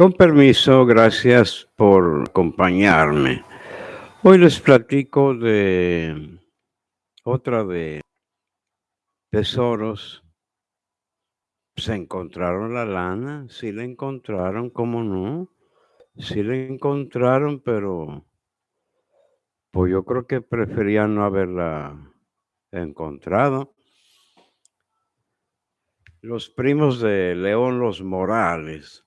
Con permiso, gracias por acompañarme. Hoy les platico de otra de tesoros. Se encontraron la lana, sí la encontraron, ¿cómo no? Sí la encontraron, pero pues yo creo que preferían no haberla encontrado. Los primos de León Los Morales.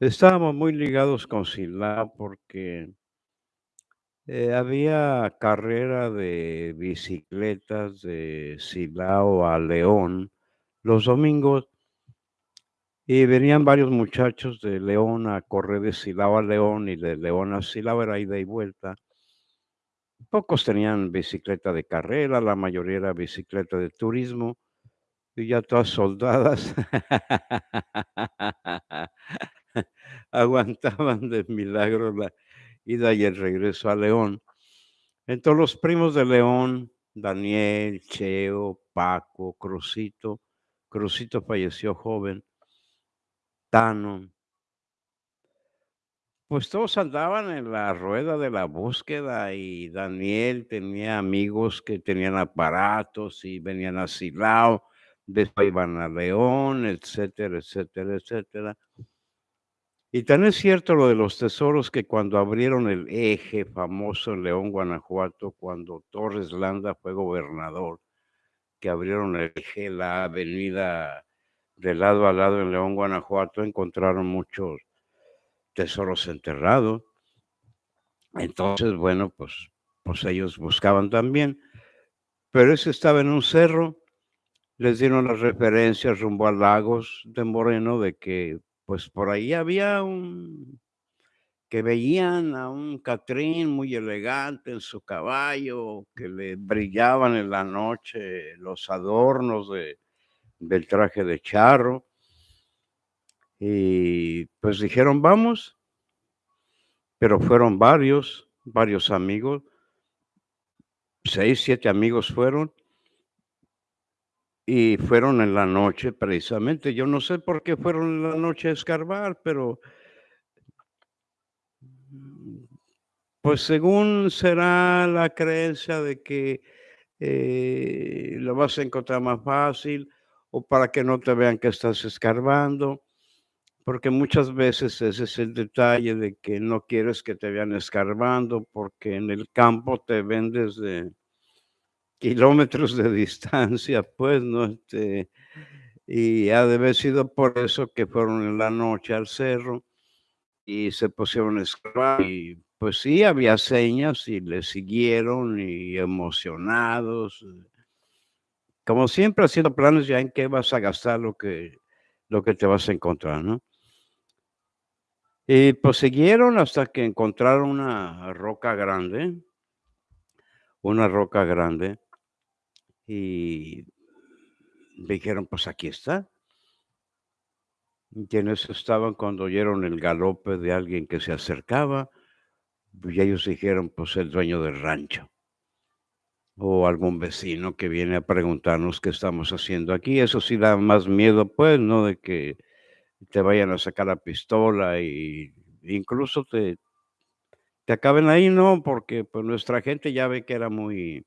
Estábamos muy ligados con Silao porque eh, había carrera de bicicletas de Silao a León los domingos y venían varios muchachos de León a correr de Silao a León y de León a Silao era ida y vuelta. Pocos tenían bicicleta de carrera, la mayoría era bicicleta de turismo y ya todas soldadas aguantaban de milagro la ida y el regreso a León. Entonces los primos de León, Daniel, Cheo, Paco, Crucito, Crucito falleció joven, Tano, pues todos andaban en la rueda de la búsqueda y Daniel tenía amigos que tenían aparatos y venían a Silao, después iban a León, etcétera, etcétera, etcétera. Y tan es cierto lo de los tesoros que cuando abrieron el eje famoso en León, Guanajuato, cuando Torres Landa fue gobernador, que abrieron el eje, la avenida de lado a lado en León, Guanajuato, encontraron muchos tesoros enterrados. Entonces, bueno, pues, pues ellos buscaban también. Pero ese estaba en un cerro, les dieron las referencias rumbo a Lagos de Moreno de que pues por ahí había un que veían a un Catrín muy elegante en su caballo, que le brillaban en la noche los adornos de, del traje de charro. Y pues dijeron, vamos, pero fueron varios, varios amigos, seis, siete amigos fueron, y fueron en la noche precisamente. Yo no sé por qué fueron en la noche a escarbar, pero pues según será la creencia de que eh, lo vas a encontrar más fácil o para que no te vean que estás escarbando, porque muchas veces ese es el detalle de que no quieres que te vean escarbando porque en el campo te ven desde kilómetros de distancia, pues, ¿no? Este, y ha de haber sido por eso que fueron en la noche al cerro y se pusieron a y pues sí, había señas y le siguieron y emocionados. Como siempre haciendo planes ya en qué vas a gastar lo que, lo que te vas a encontrar, ¿no? Y pues siguieron hasta que encontraron una roca grande, una roca grande, y dijeron, pues aquí está. Quienes estaban cuando oyeron el galope de alguien que se acercaba, y ellos dijeron, pues el dueño del rancho. O algún vecino que viene a preguntarnos qué estamos haciendo aquí. Eso sí da más miedo, pues, ¿no? De que te vayan a sacar la pistola y incluso te, te acaben ahí, ¿no? Porque pues nuestra gente ya ve que era muy,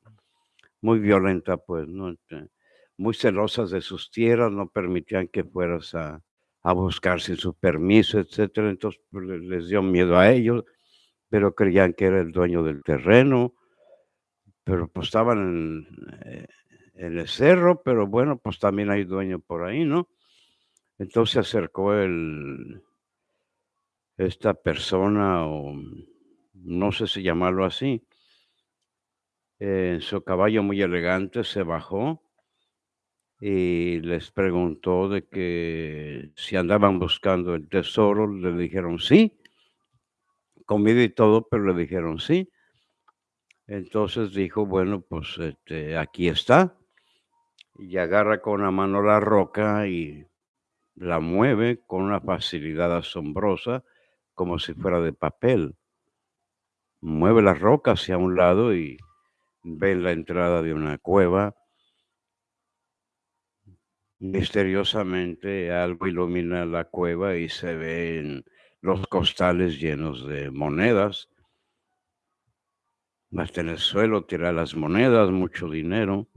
muy violenta, pues, ¿no? Este, muy celosas de sus tierras, no permitían que fueras a, a buscar sin su permiso, etcétera. Entonces pues, les dio miedo a ellos, pero creían que era el dueño del terreno, pero pues estaban en, eh, en el cerro, pero bueno, pues también hay dueño por ahí, ¿no? Entonces se acercó el, esta persona, o no sé si llamarlo así, en su caballo muy elegante se bajó y les preguntó de que si andaban buscando el tesoro, le dijeron sí, comida y todo, pero le dijeron sí. Entonces dijo, bueno, pues este, aquí está. Y agarra con la mano la roca y la mueve con una facilidad asombrosa, como si fuera de papel. Mueve la roca hacia un lado y ve la entrada de una cueva Misteriosamente algo ilumina la cueva y se ven los costales llenos de monedas. Hasta en el suelo tira las monedas, mucho dinero.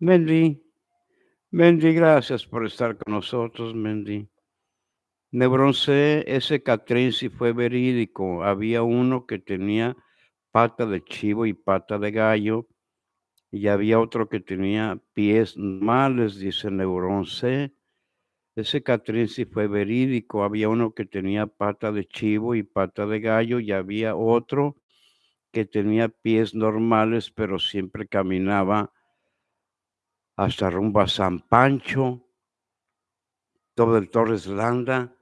Mendy, Mendy, gracias por estar con nosotros, Mendy. Me ese Catrín fue verídico. Había uno que tenía pata de chivo y pata de gallo, y había otro que tenía pies males, dice Neurón C. Ese Catrín si fue verídico. Había uno que tenía pata de chivo y pata de gallo, y había otro que tenía pies normales, pero siempre caminaba hasta rumbo a San Pancho, todo el Torres Landa.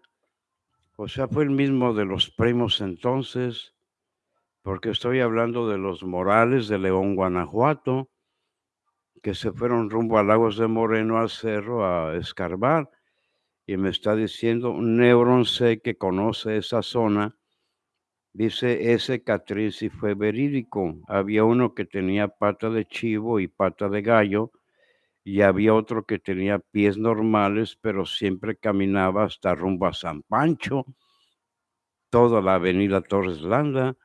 O sea, fue el mismo de los primos entonces, porque estoy hablando de los Morales de León, Guanajuato, que se fueron rumbo a Lagos de Moreno al cerro a escarbar. Y me está diciendo un Neuron que conoce esa zona. Dice ese Catrín si fue verídico. Había uno que tenía pata de chivo y pata de gallo, y había otro que tenía pies normales, pero siempre caminaba hasta rumbo a San Pancho toda la avenida Torres Landa.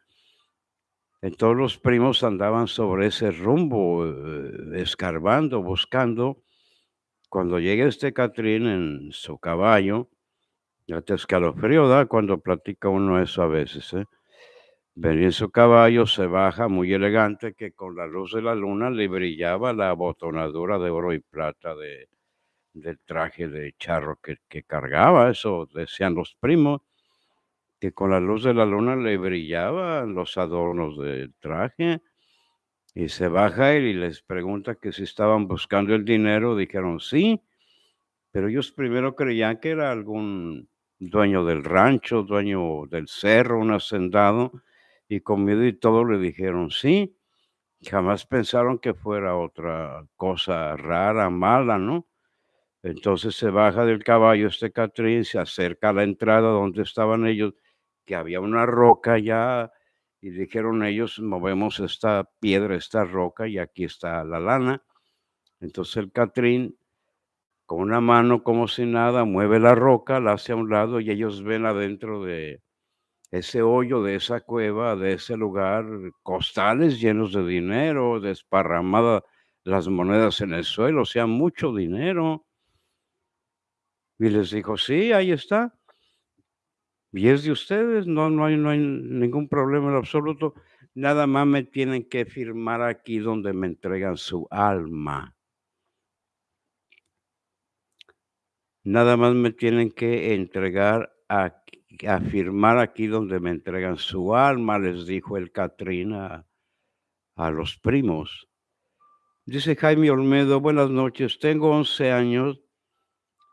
Todos los primos andaban sobre ese rumbo, eh, escarbando, buscando. Cuando llega este Catrín en su caballo, ya te escalofrío da cuando platica uno eso a veces. ¿eh? Venía en su caballo, se baja muy elegante, que con la luz de la luna le brillaba la abotonadura de oro y plata de, del traje de charro que, que cargaba. Eso decían los primos que con la luz de la luna le brillaban los adornos del traje. Y se baja él y les pregunta que si estaban buscando el dinero. Dijeron sí, pero ellos primero creían que era algún dueño del rancho, dueño del cerro, un hacendado, y con miedo y todo le dijeron sí. Jamás pensaron que fuera otra cosa rara, mala, ¿no? Entonces se baja del caballo este Catrín, se acerca a la entrada donde estaban ellos había una roca ya y dijeron ellos, movemos esta piedra, esta roca y aquí está la lana. Entonces el Catrín, con una mano como si nada, mueve la roca, la hace a un lado y ellos ven adentro de ese hoyo, de esa cueva, de ese lugar, costales llenos de dinero, desparramadas las monedas en el suelo, o sea, mucho dinero. Y les dijo, sí, ahí está. Y es de ustedes, no, no, hay, no hay ningún problema en absoluto. Nada más me tienen que firmar aquí donde me entregan su alma. Nada más me tienen que entregar a, firmar aquí donde me entregan su alma, les dijo el Catrina a los primos. Dice Jaime Olmedo, buenas noches, tengo 11 años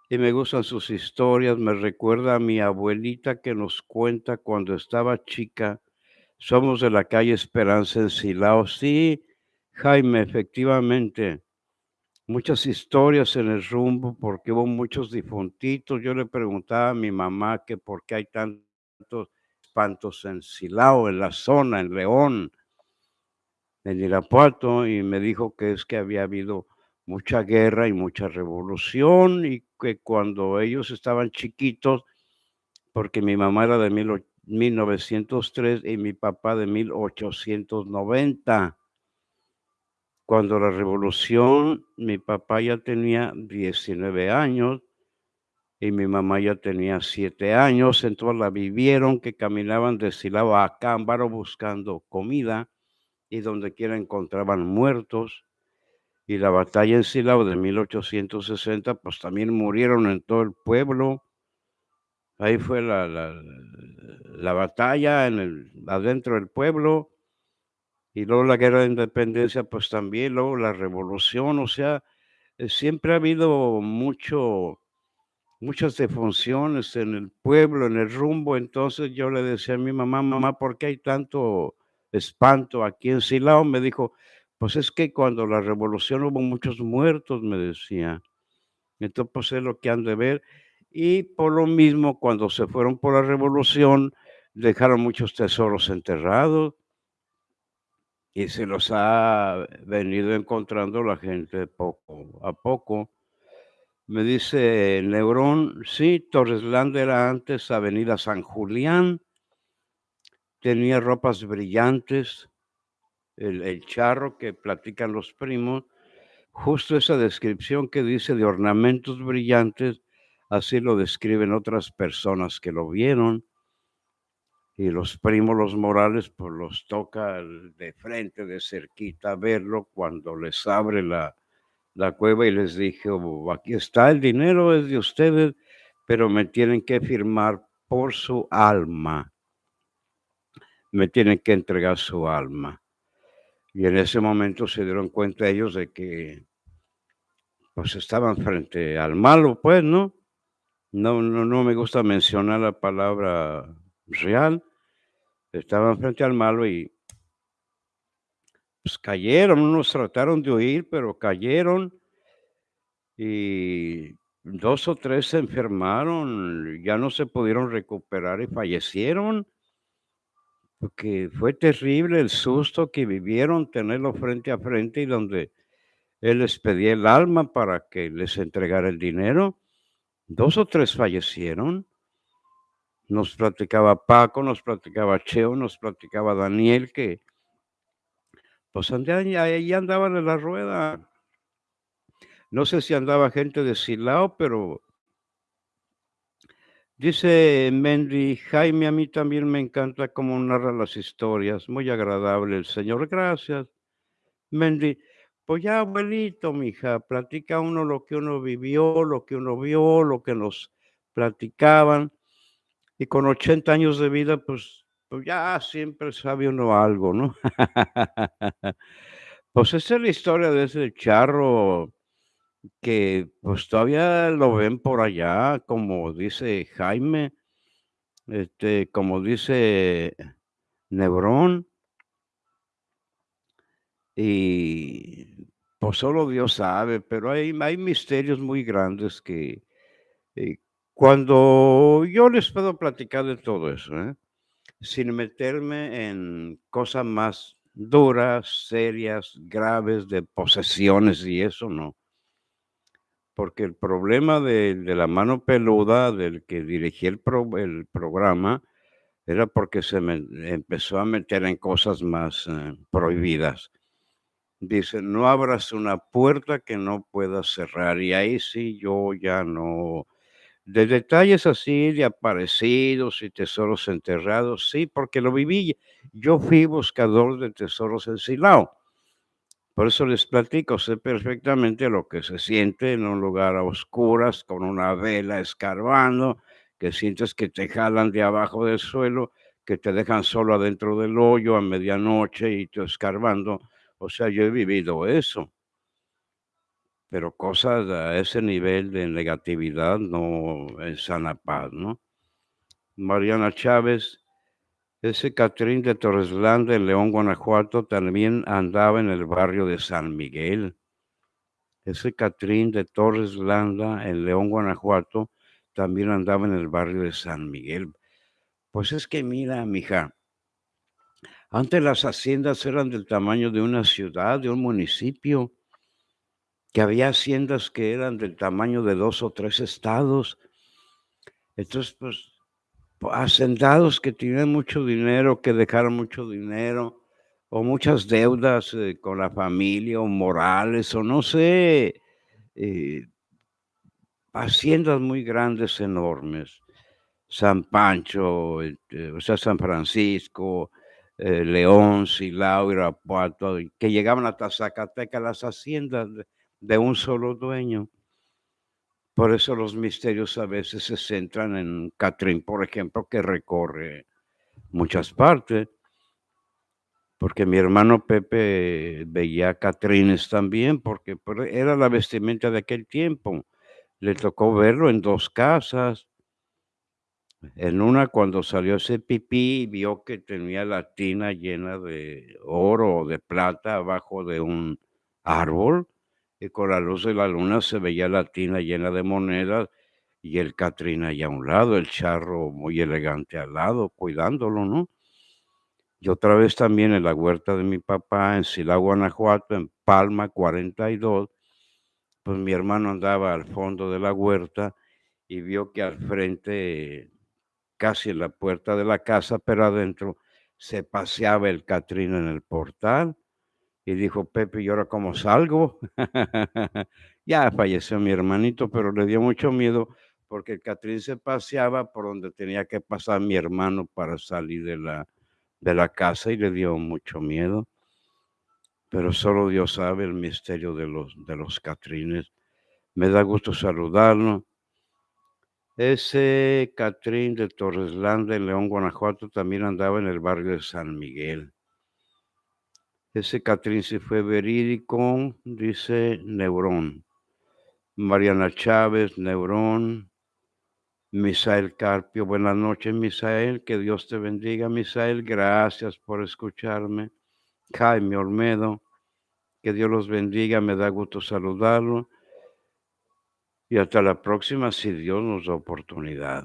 y me gustan sus historias. Me recuerda a mi abuelita que nos cuenta cuando estaba chica. Somos de la calle Esperanza en Silao. Sí, Jaime, efectivamente. Muchas historias en el rumbo porque hubo muchos difuntitos. Yo le preguntaba a mi mamá que por qué hay tantos espantos en Silao, en la zona, en León, en Irapuato, y me dijo que es que había habido mucha guerra y mucha revolución y que cuando ellos estaban chiquitos, porque mi mamá era de 1903 y mi papá de 1890. Cuando la revolución, mi papá ya tenía 19 años y mi mamá ya tenía 7 años, entonces la vivieron que caminaban de Silao a Cámbaro buscando comida y donde quiera encontraban muertos y la batalla en Silao de 1860, pues también murieron en todo el pueblo. Ahí fue la, la, batalla en el, adentro del pueblo. Y luego la guerra de independencia, pues también, luego la revolución, o sea, eh, siempre ha habido mucho, muchas defunciones en el pueblo, en el rumbo. Entonces yo le decía a mi mamá, mamá, ¿por qué hay tanto espanto aquí en Silao? Me dijo, pues es que cuando la revolución hubo muchos muertos, me decía. Entonces, pues es lo que han de ver. Y por lo mismo, cuando se fueron por la revolución, dejaron muchos tesoros enterrados. y se los ha venido encontrando la gente poco a poco. Me dice Neurón, sí, Torreslanda era antes Avenida San Julián, tenía ropas brillantes, el, charro que platican los primos, justo esa descripción que dice de ornamentos brillantes, así lo describen otras personas que lo vieron. Y los primos, los Morales, pues los toca de frente, de cerquita, verlo cuando les abre la, la cueva y les dije, "Oh, aquí está el dinero, es de ustedes, pero me tienen que firmar por su alma. Me tienen que entregar su alma. Y en ese momento se dieron cuenta ellos de que pues estaban frente al malo, pues, ¿no? No, no, no me gusta mencionar la palabra real. Estaban frente al malo y pues cayeron, unos trataron de huir, pero cayeron y 2 o 3 se enfermaron, ya no se pudieron recuperar y fallecieron. Porque fue terrible el susto que vivieron, tenerlo frente a frente y donde él les pedía el alma para que les entregara el dinero. 2 o 3 fallecieron. Nos platicaba Paco, nos platicaba Cheo, nos platicaba Daniel que pues ahí andaban en la rueda. No sé si andaba gente de Silao, pero dice Mendy, Jaime, a mí también me encanta cómo narra las historias, muy agradable el señor, gracias. Mendy, pues ya abuelito, mija, platica uno lo que uno vivió, lo que uno vio, lo que nos platicaban. Y con 80 años de vida, pues, pues ya siempre sabe uno algo, ¿no? Pues esa es la historia de ese charro que pues todavía lo ven por allá, como dice Jaime, este, como dice Nebrón. Y pues solo Dios sabe, pero hay, hay misterios muy grandes que eh, cuando yo les puedo platicar de todo eso, ¿eh? sin meterme en cosas más duras, serias, graves, de posesiones y eso no. Porque el problema de, la mano peluda, del que dirigía el, pro- programa, era porque se me empezó a meter en cosas más eh, prohibidas. Dice, no abras una puerta que no puedas cerrar. Y ahí sí yo ya no. De detalles así, de aparecidos y tesoros enterrados, sí, porque lo viví. Yo fui buscador de tesoros en. Por eso les platico, sé perfectamente lo que se siente en un lugar a oscuras, con una vela escarbando, que sientes que te jalan de abajo del suelo, que te dejan solo adentro del hoyo a medianoche y tú escarbando. O sea, yo he vivido eso, pero cosas a ese nivel de negatividad no en sana paz, ¿no? Mariana Chávez, ese Catrín de Torreslanda en León, Guanajuato, también andaba en el barrio de San Miguel. Ese Catrín de Torres Landa en León, Guanajuato, también andaba en el barrio de San Miguel. Pues es que mira, mija, antes las haciendas eran del tamaño de una ciudad, de un municipio, que había haciendas que eran del tamaño de dos o tres estados. Entonces, pues, hacendados que tenían mucho dinero, que dejaron mucho dinero, o muchas deudas eh, con la familia, o morales, o no sé, eh, haciendas muy grandes, enormes. San Pancho, este, o sea, San Francisco, eh, León, Silao, Irapuato, que llegaban hasta Zacatecas las haciendas de un solo dueño. Por eso los misterios a veces se centran en Catrín, por ejemplo, que recorre muchas partes, porque mi hermano Pepe veía Catrines también, porque por- era la vestimenta de aquel tiempo. Le tocó verlo en dos casas. En una, cuando salió ese pipí, vio que tenía la tina llena de oro o de plata abajo de un árbol, y con la luz de la luna se veía la tina llena de monedas y el Catrín allá a un lado, el charro muy elegante al lado, cuidándolo, ¿no? Y otra vez también en la huerta de mi papá, en Silao, Guanajuato, en Palma 42, pues mi hermano andaba al fondo de la huerta y vio que al frente, casi en la puerta de la casa, pero adentro, se paseaba el Catrín en el portal. Y dijo Pepe: "¿Y ahora cómo salgo?". Ya falleció mi hermanito, pero le dio mucho miedo, porque el Catrín se paseaba por donde tenía que pasar mi hermano para salir de la de la casa y le dio mucho miedo. Pero solo Dios sabe el misterio de los de los Catrines. Me da gusto saludarlo. Ese Catrín de Torreslanda, en León, Guanajuato, también andaba en el barrio de San Miguel. Ese Catrín sí fue verídico, dice Neurón. Mariana Chávez, Neurón. Misael Carpio, buenas noches, Misael, que Dios te bendiga, Misael, gracias por escucharme. Jaime Olmedo, que Dios los bendiga, me da gusto saludarlo. Y hasta la próxima, si Dios nos da oportunidad.